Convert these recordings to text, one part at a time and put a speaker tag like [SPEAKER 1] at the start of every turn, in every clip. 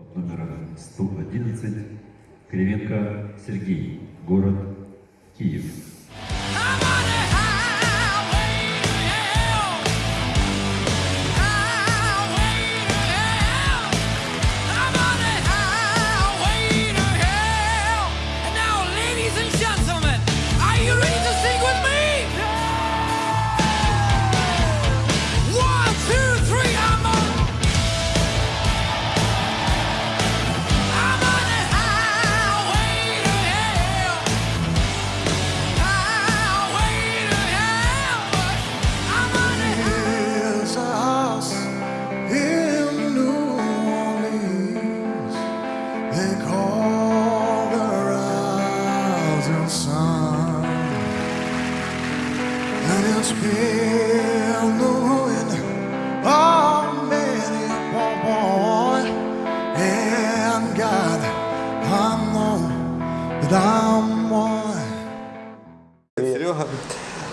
[SPEAKER 1] Под номером 111 Кривенко Сергей, город Киев.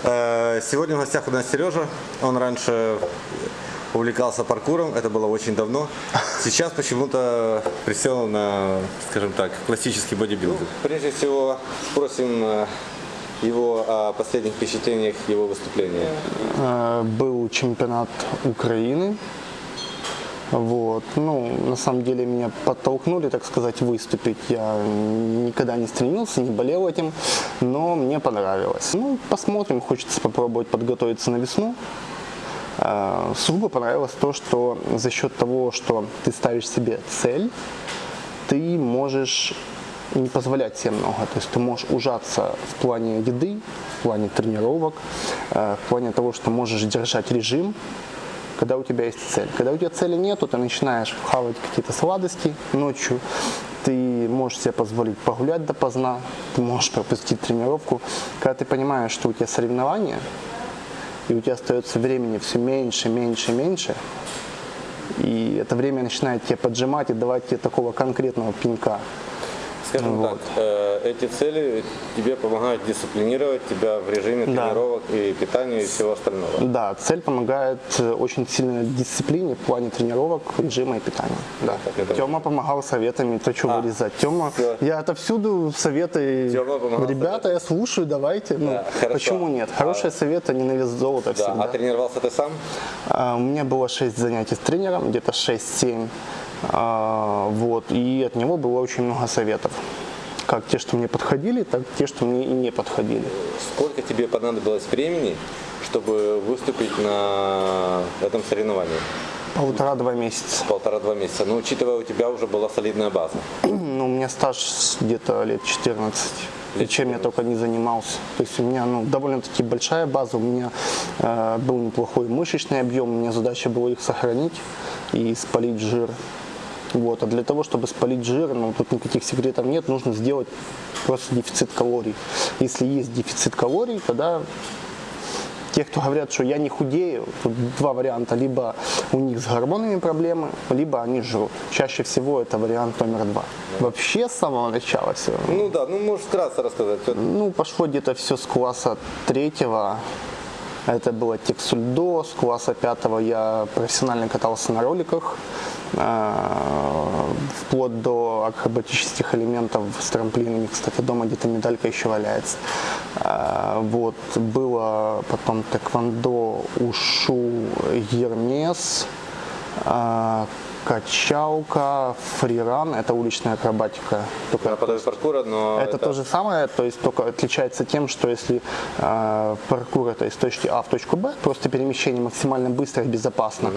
[SPEAKER 2] Э, Сегодня в гостях у нас Сережа. Он раньше увлекался паркуром, это было очень давно. Сейчас почему-то присел на, скажем так, классический бодибилдинг. Прежде всего спросим э, его о последних впечатлениях его выступления.
[SPEAKER 3] Э, Был чемпионат Украины. Вот. Ну, на самом деле меня подтолкнули, так сказать, выступить. Я никогда не стремился, не болел этим, но мне понравилось. Ну, посмотрим, хочется попробовать подготовиться на весну. Э, Сугубо понравилось то, что за счет того, что ты ставишь себе цель, ты можешь не позволять себе много. То есть ты можешь ужаться в плане еды, в плане тренировок, э, в плане того, что можешь держать режим, когда у тебя есть цель. Когда у тебя цели нету, ты начинаешь хавать какие-то сладости ночью, ты можешь себе позволить погулять допоздна, ты можешь пропустить тренировку. Когда ты понимаешь, что у тебя соревнования, и у тебя остается времени все меньше, меньше, меньше, и это время начинает тебя поджимать и давать тебе такого конкретного пинка.
[SPEAKER 2] Скажем
[SPEAKER 3] Вот.
[SPEAKER 2] так, э, эти цели тебе помогают дисциплинировать тебя в режиме
[SPEAKER 3] Да.
[SPEAKER 2] тренировок и питания и всего остального.
[SPEAKER 3] Да, цель помогает э, очень сильно дисциплине в плане тренировок, режима и питания. Да.
[SPEAKER 2] это-
[SPEAKER 3] Тема помогал советами, то что
[SPEAKER 2] А,
[SPEAKER 3] вырезать. Тема,
[SPEAKER 2] всё.
[SPEAKER 3] я отовсюду советы. Ребята, я слушаю, давайте. Ну,
[SPEAKER 2] Да, хорошо.
[SPEAKER 3] почему нет? Хорошие советы, не на вес золота
[SPEAKER 2] Да,
[SPEAKER 3] всегда.
[SPEAKER 2] а тренировался ты сам?
[SPEAKER 3] А, У меня было 6 занятий с тренером, где-то 6-7. А, Вот, и от него было очень много советов. Как те, что мне подходили, так те, что мне и не подходили.
[SPEAKER 2] Сколько тебе понадобилось времени, чтобы выступить на этом соревновании?
[SPEAKER 3] Полтора-два месяца.
[SPEAKER 2] Полтора-два месяца. Но учитывая, у тебя уже была солидная база.
[SPEAKER 3] Ну, у меня стаж где-то лет 14. И чем я только не занимался. То есть у меня ну, довольно-таки большая база, у меня э, был неплохой мышечный объем, у меня задача была их сохранить и спалить жир. Вот. А для того, чтобы спалить жир, ну, тут никаких секретов нет, нужно сделать просто дефицит калорий. Если есть дефицит калорий, тогда те, кто говорят, что я не худею, тут два варианта. Либо у них с гормонами проблемы, либо они жрут. Чаще всего это вариант номер два. Вообще с самого начала все.
[SPEAKER 2] Ну да, ну можешь вкратце рассказать.
[SPEAKER 3] Ну, пошло где-то все с класса третьего. Это было тексульдо. С класса пятого я профессионально катался на роликах. э, Вплоть до акробатических элементов с трамплинами. Кстати, дома где-то медалька еще валяется. Э, Вот. Было потом тэквондо, ушу, гермес. Качалка, фриран, это уличная акробатика. Только
[SPEAKER 2] наподобие паркура, но
[SPEAKER 3] это, то же самое, то есть только отличается тем, что если э, паркур это из точки А в точку Б, просто перемещение максимально быстро и безопасно,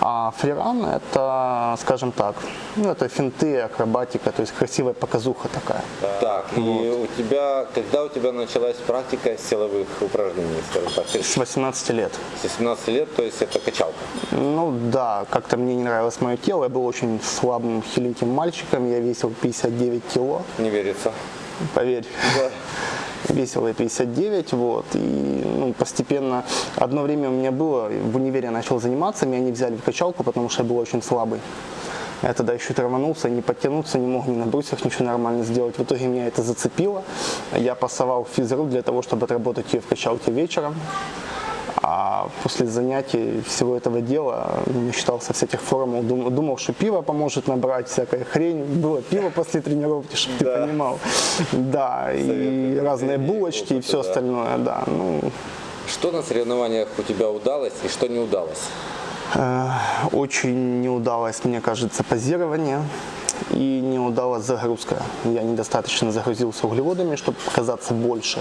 [SPEAKER 3] а фриран это, скажем так, ну это финты, акробатика, то есть красивая показуха такая.
[SPEAKER 2] Так, и у тебя, когда у тебя началась практика силовых упражнений, скажем так,
[SPEAKER 3] С 18 лет.
[SPEAKER 2] с 17 лет, то есть это качалка.
[SPEAKER 3] Ну да, как-то мне не нравилось мое тело, я был очень слабым, хиленьким мальчиком, я весил 59 кило,
[SPEAKER 2] Не верится.
[SPEAKER 3] поверь. Весил я 59, вот, и ну, постепенно, одно время у меня было, в универе я начал заниматься, меня не взяли в качалку, потому что я был очень слабый. Я тогда еще траванулся, не подтянуться, не мог ни на брусьях ничего нормально сделать. В итоге меня это зацепило. Я пасовал физру для того, чтобы отработать ее в качалке вечером. А после занятий всего этого дела считался с этих формул, дум- думал, что пиво поможет набрать всякая хрень. Было пиво после тренировки, чтобы ты понимал. Да, и разные булочки и все остальное, да. Ну,
[SPEAKER 2] Что на соревнованиях у тебя удалось и что не удалось?
[SPEAKER 3] Э, Очень не удалось, мне кажется, позирование и не удалась загрузка. Я недостаточно загрузился углеводами, чтобы казаться больше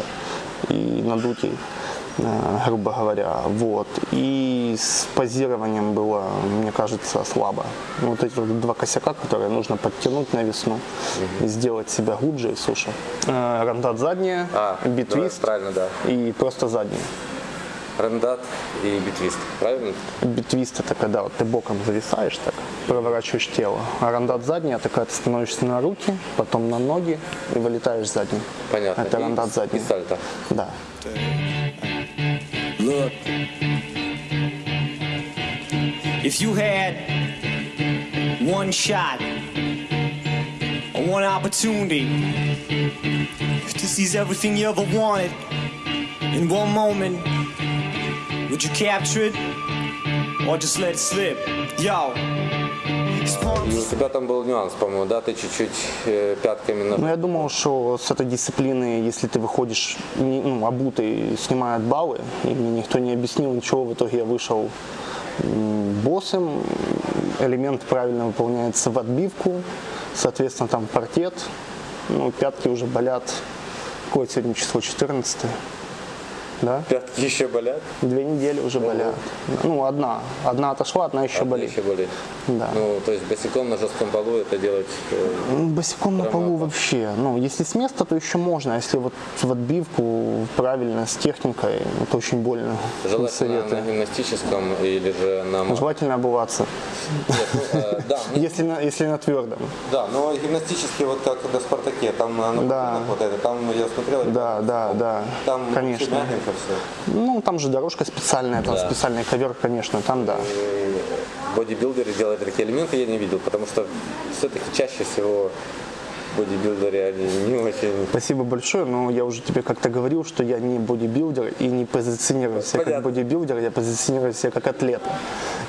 [SPEAKER 3] и надутей, э, грубо говоря. Вот. И с позированием было, мне кажется, слабо. Вот эти вот два косяка, которые нужно подтянуть на весну, и сделать себя глубже и суше. Э, Рандат задняя,
[SPEAKER 2] А,
[SPEAKER 3] битвист
[SPEAKER 2] правильно, да.
[SPEAKER 3] и просто задняя.
[SPEAKER 2] Рандат и битвист, правильно?
[SPEAKER 3] Битвист это когда вот ты боком зависаешь так, проворачиваешь тело. А рандат задний это когда ты становишься на руки, потом на ноги и вылетаешь задним.
[SPEAKER 2] Понятно.
[SPEAKER 3] Это
[SPEAKER 2] И-
[SPEAKER 3] рандат задний.
[SPEAKER 2] И сальто.
[SPEAKER 3] Да.
[SPEAKER 4] Look, if you had one shot or one opportunity to seize everything you ever wanted in one moment, would you capture it or just let it slip? Yo,
[SPEAKER 2] у тебя там был нюанс, по-моему, да? Ты чуть-чуть э, пятками на...
[SPEAKER 3] Ну, я думал, что с этой дисциплины, если ты выходишь не- ну, обутый, снимают баллы, и мне никто не объяснил ничего, в итоге я вышел боссом, элемент правильно выполняется в отбивку, соответственно, там паркет, ну, пятки уже болят. Какое сегодня число? 14 да?
[SPEAKER 2] Пятки еще болят?
[SPEAKER 3] Две недели уже болят. Ну, одна. Одна отошла, одна еще
[SPEAKER 2] Одна
[SPEAKER 3] болит.
[SPEAKER 2] еще болит.
[SPEAKER 3] Да.
[SPEAKER 2] Ну, то есть босиком на жестком полу это делать... э,
[SPEAKER 3] Ну, Босиком на полу вообще. Ну, если с места, то еще можно. А если вот в отбивку правильно, с техникой, это очень больно.
[SPEAKER 2] Желательно
[SPEAKER 3] советую.
[SPEAKER 2] на гимнастическом или же на... ма-
[SPEAKER 3] Желательно обуваться,
[SPEAKER 2] ну, ну,
[SPEAKER 3] если на, твердом.
[SPEAKER 2] да, но гимнастический вот как на Спартаке, там на, на вот это, там я смотрел,
[SPEAKER 3] Да, да, да,
[SPEAKER 2] там
[SPEAKER 3] конечно.
[SPEAKER 2] Мягенько все.
[SPEAKER 3] Ну, там же дорожка специальная, там
[SPEAKER 2] Да.
[SPEAKER 3] специальный ковер, конечно, там да.
[SPEAKER 2] бодибилдеры делают такие элементы, я не видел, потому что все-таки чаще всего бодибилдеры, они не очень...
[SPEAKER 3] Спасибо большое, но я уже тебе как-то говорил, что я не бодибилдер и не позиционирую себя как
[SPEAKER 2] Понятно.
[SPEAKER 3] бодибилдер, я позиционирую себя как атлет.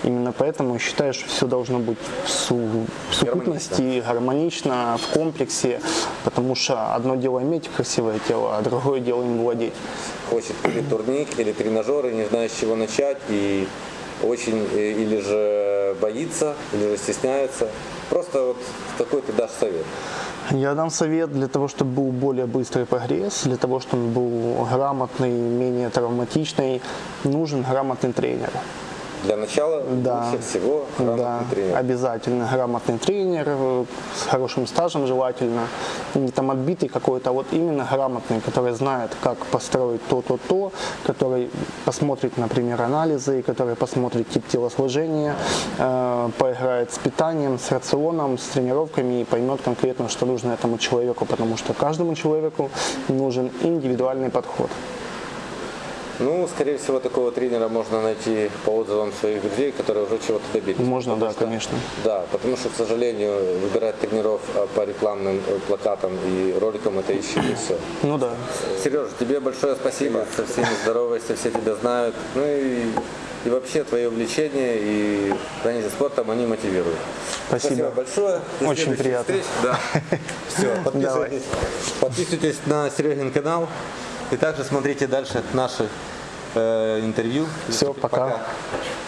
[SPEAKER 3] Именно поэтому считаю, что все должно быть в, су- в совокупности, гармонично, в комплексе, потому что одно дело иметь красивое тело, а другое дело им владеть.
[SPEAKER 2] Хочет или турник, или тренажеры, не знает, с чего начать, и очень э, или же боится, или же стесняется. Просто вот какой ты дашь совет.
[SPEAKER 3] Я дам совет для того, чтобы был более быстрый прогресс, для того, чтобы он был грамотный, менее травматичный, нужен грамотный тренер.
[SPEAKER 2] Для начала
[SPEAKER 3] Да.
[SPEAKER 2] лучше всего грамотный
[SPEAKER 3] Да,
[SPEAKER 2] тренер.
[SPEAKER 3] обязательно грамотный тренер, э, с хорошим стажем желательно, не там отбитый какой-то, а вот именно грамотный, который знает, как построить то-то-то, который посмотрит, например, анализы, который посмотрит тип телосложения, э, поиграет с питанием, с рационом, с тренировками и поймет конкретно, что нужно этому человеку, потому что каждому человеку нужен индивидуальный подход.
[SPEAKER 2] Ну, скорее всего, такого тренера можно найти по отзывам своих друзей, которые уже чего-то добились.
[SPEAKER 3] Можно,
[SPEAKER 2] Потому
[SPEAKER 3] да,
[SPEAKER 2] что-
[SPEAKER 3] конечно.
[SPEAKER 2] Да, потому что, к сожалению, выбирать тренеров а, по рекламным э, плакатам и роликам это еще не все.
[SPEAKER 3] Ну да.
[SPEAKER 2] Сережа, тебе большое спасибо. Со всеми здоровайся, все тебя знают. Ну и, и вообще твои увлечения и занятия спортом, они мотивируют.
[SPEAKER 3] Спасибо.
[SPEAKER 2] большое. До
[SPEAKER 3] Очень приятно.
[SPEAKER 2] встреч. Да. Все, подписывайтесь, подписывайтесь на Серегин канал. И также смотрите дальше наши э, интервью.
[SPEAKER 3] Всё, пока.
[SPEAKER 2] привет.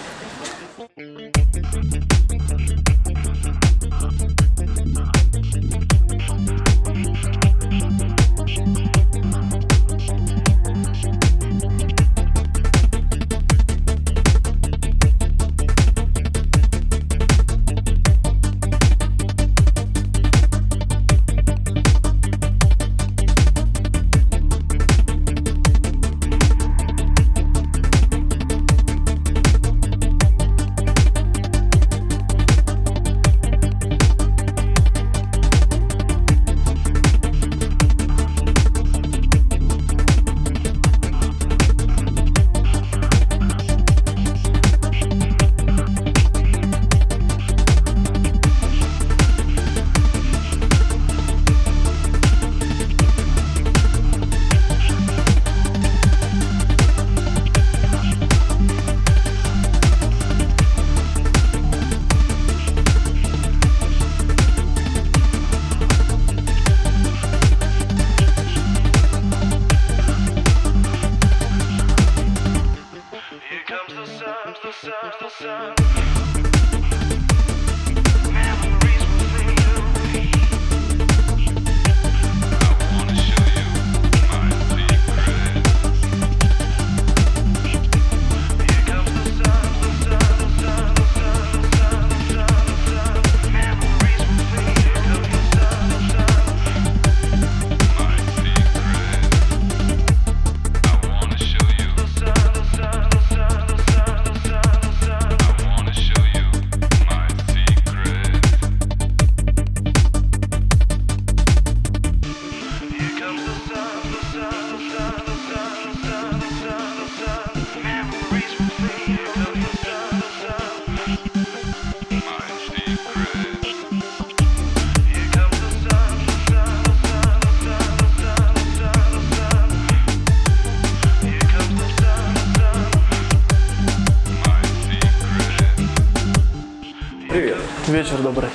[SPEAKER 5] Вечер добрый.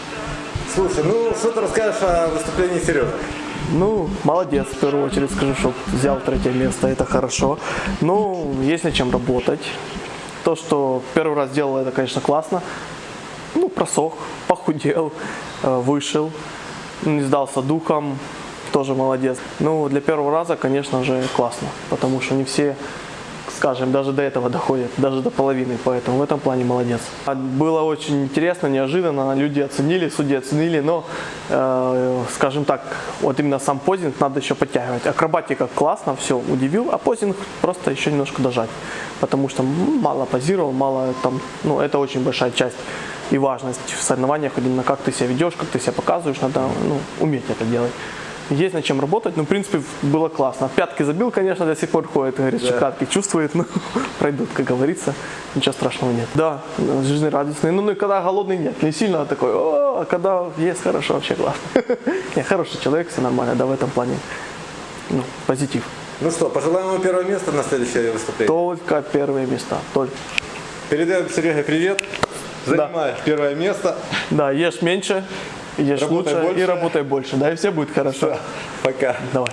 [SPEAKER 2] Слушай, ну что ты расскажешь о выступлении Сережи?
[SPEAKER 5] Ну, молодец, в первую очередь скажу, что взял третье место, это хорошо. Ну, есть над чем работать. То, что первый раз делал, это, конечно, классно. Ну, просох, похудел, э, вышел, не сдался духом, тоже молодец. Ну, для первого раза, конечно же, классно, потому что не все скажем, даже до этого доходят, даже до половины, поэтому в этом плане молодец. А Было очень интересно, неожиданно, люди оценили, судьи оценили, но, э, скажем так, вот именно сам позинг надо еще подтягивать. Акробатика классно, все, удивил, а позинг просто еще немножко дожать, потому что мало позировал, мало там, ну, это очень большая часть и важность в соревнованиях, именно как ты себя ведешь, как ты себя показываешь, надо ну, уметь это делать. Есть над чем работать, но в принципе было классно. Пятки забил, конечно, до сих пор ходит, говорит, что пятки чувствует, но пройдут, как говорится, ничего страшного нет. Да, жизнерадостный, ну, ну и когда голодный нет, не сильно такой, о, а когда есть хорошо, вообще классно. Не, хороший человек, все нормально, да, в этом плане, ну, позитив.
[SPEAKER 2] Ну что, пожелаем ему первое место на следующее выступление.
[SPEAKER 5] Только первые места, только.
[SPEAKER 2] Передаем Сереге привет. Занимаешь первое место.
[SPEAKER 5] Да, ешь меньше, ешь
[SPEAKER 2] Работай
[SPEAKER 5] лучше
[SPEAKER 2] больше.
[SPEAKER 5] и работай больше, да, и все будет хорошо.
[SPEAKER 2] Пока.
[SPEAKER 5] Давай.